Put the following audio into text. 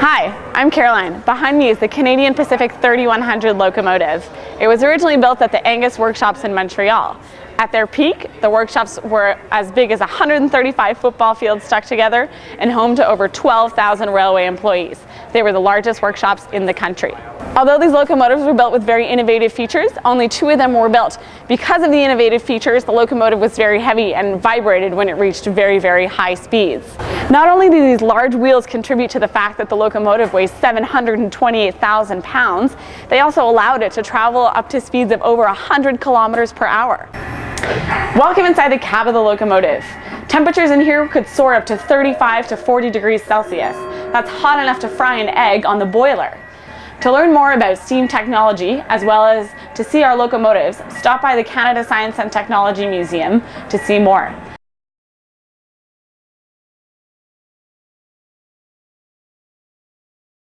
Hi, I'm Caroline. Behind me is the Canadian Pacific 3100 locomotive. It was originally built at the Angus Workshops in Montreal. At their peak, the workshops were as big as 135 football fields stuck together and home to over 12,000 railway employees. They were the largest workshops in the country. Although these locomotives were built with very innovative features, only two of them were built. Because of the innovative features, the locomotive was very heavy and vibrated when it reached very, very high speeds. Not only do these large wheels contribute to the fact that the locomotive weighs 728,000 pounds, they also allowed it to travel up to speeds of over 100 kilometers per hour. Welcome inside the cab of the locomotive. Temperatures in here could soar up to 35 to 40 degrees Celsius. That's hot enough to fry an egg on the boiler. To learn more about steam technology, as well as to see our locomotives, stop by the Canada Science and Technology Museum to see more.